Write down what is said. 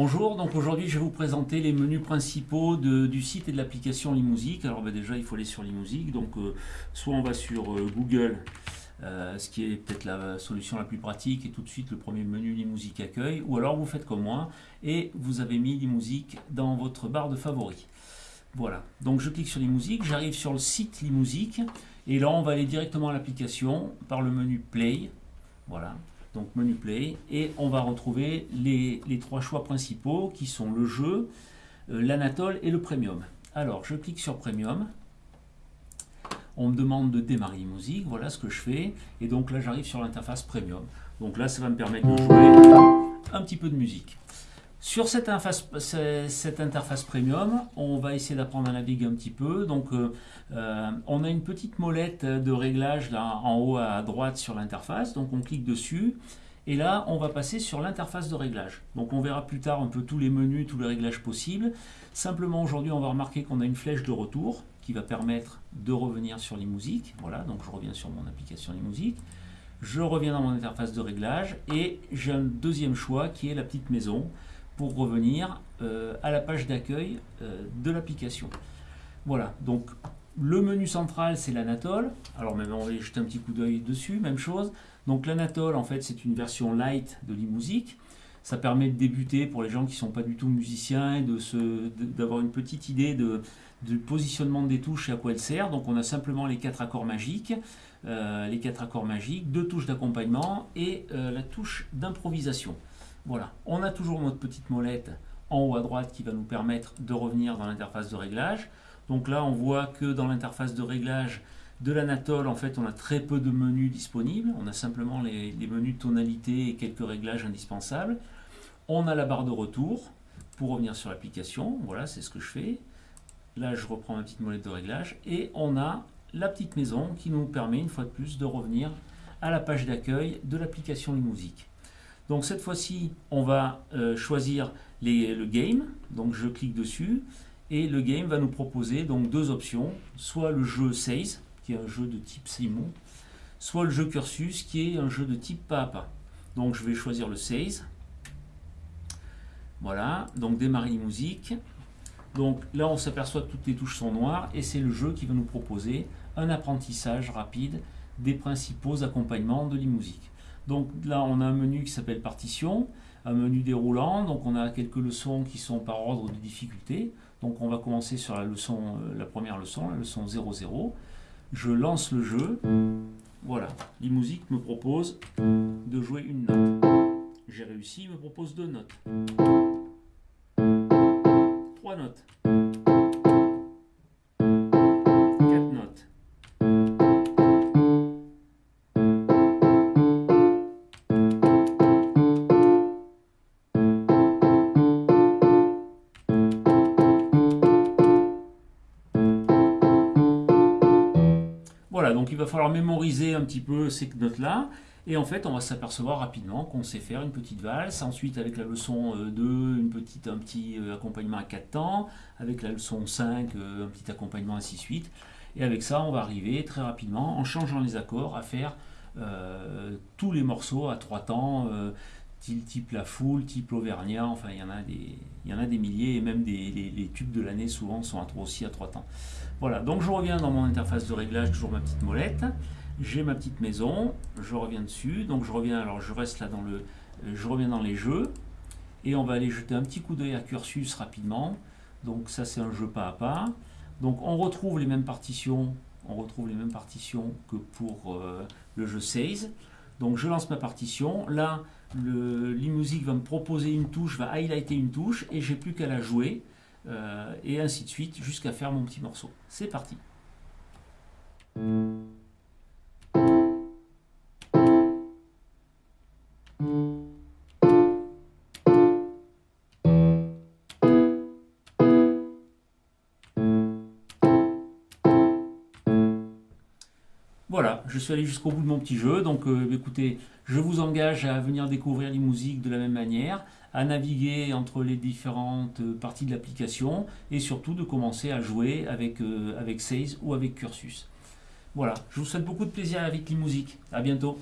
Bonjour, donc aujourd'hui je vais vous présenter les menus principaux du site et de l'application Limusic. Alors ben, déjà il faut aller sur Limusic, donc euh, soit on va sur euh, Google, euh, ce qui est peut-être la solution la plus pratique et tout de suite le premier menu Limusic accueil, ou alors vous faites comme moi et vous avez mis Limusic dans votre barre de favoris. Voilà, donc je clique sur Limusic, j'arrive sur le site Limusic et là on va aller directement à l'application par le menu Play. Voilà, donc menu play, et on va retrouver les, trois choix principaux qui sont le jeu, euh, l'Anatole et le Premium. Alors je clique sur Premium, on me demande de démarrer musique, voilà ce que je fais, et donc là j'arrive sur l'interface Premium. Donc là ça va me permettre de jouer un petit peu de musique. Sur cette interface, premium, on va essayer d'apprendre à naviguer un petit peu. Donc, euh, euh, on a une petite molette de réglage là en haut à droite sur l'interface. Donc, on clique dessus. Et là, on va passer sur l'interface de réglage. Donc, on verra plus tard un peu tous les menus, tous les réglages possibles. Simplement, aujourd'hui, on va remarquer qu'on a une flèche de retour qui va permettre de revenir sur les musiques. Voilà, donc je reviens sur mon application les musiques. Je reviens dans mon interface de réglage et j'ai un deuxième choix qui est la petite maison pour revenir euh, à la page d'accueil euh, de l'application. Voilà, donc le menu central c'est l'Anatole. Alors maintenant on va jeter un petit coup d'œil dessus, même chose. Donc l'Anatole en fait c'est une version light de l'e-musique. Ça permet de débuter pour les gens qui ne sont pas du tout musiciens et d'avoir une petite idée de, du positionnement des touches et à quoi elles servent. Donc on a simplement les quatre accords magiques, euh, les quatre accords magiques, deux touches d'accompagnement et la touche d'improvisation. Voilà, on a toujours notre petite molette en haut à droite qui va nous permettre de revenir dans l'interface de réglage. Donc là, on voit que dans l'interface de réglage de l'Anatole, en fait, on a très peu de menus disponibles. On a simplement les, menus tonalité et quelques réglages indispensables. On a la barre de retour pour revenir sur l'application. Voilà, c'est ce que je fais. Là, je reprends ma petite molette de réglage. Et on a la petite maison qui nous permet, une fois de plus, de revenir à la page d'accueil de l'application musique. Donc cette fois-ci, on va euh, choisir le game. Donc je clique dessus et le game va nous proposer donc deux options, soit le jeu Seize, qui est un jeu de type Simon, soit le jeu Cursus, qui est un jeu de type pas à pas. Donc je vais choisir le Seize. Voilà, donc démarrer la musique. Donc là, on s'aperçoit que toutes les touches sont noires et c'est le jeu qui va nous proposer un apprentissage rapide des principaux accompagnements de l'e-musique. Donc là, on a un menu qui s'appelle partition, un menu déroulant. Donc on a quelques leçons qui sont par ordre de difficulté. Donc on va commencer sur la leçon, euh, la première leçon, la leçon 00. Je lance le jeu. Voilà, l'e-musique me propose de jouer une note. J'ai réussi, il me propose deux notes. Trois notes. Donc il va falloir mémoriser un petit peu ces notes-là. Et en fait, on va s'apercevoir rapidement qu'on sait faire une petite valse. Ensuite, avec la leçon 2, euh, une petite, un petit euh, accompagnement à 4 temps. Avec la leçon 5, euh, un petit accompagnement ainsi de suite. Et avec ça, on va arriver très rapidement, en changeant les accords, à faire tous les morceaux à 3 temps, type La Foule, type L'Auvergnat, enfin il y en a des, il y en a des milliers et même des, les, tubes de l'année souvent sont aussi à trois temps. Voilà, donc je reviens dans mon interface de réglage, toujours ma petite molette, j'ai ma petite maison, je reviens dessus, donc je reviens, alors je reste là dans le, je reviens dans les jeux, et on va aller jeter un petit coup d'œil à Cursus rapidement, donc ça c'est un jeu pas à pas, donc on retrouve les mêmes partitions, on retrouve les mêmes partitions que pour euh, le jeu 16, donc je lance ma partition. Là, l'e-music va me proposer une touche, va highlighter une touche, et j'ai plus qu'à la jouer, euh, et ainsi de suite, jusqu'à faire mon petit morceau. C'est parti Voilà, je suis allé jusqu'au bout de mon petit jeu, donc euh, écoutez, je vous engage à venir découvrir les de la même manière, à naviguer entre les différentes euh, parties de l'application, et surtout de commencer à jouer avec, euh, ou avec Cursus. Voilà, je vous souhaite beaucoup de plaisir avec les musiques, à bientôt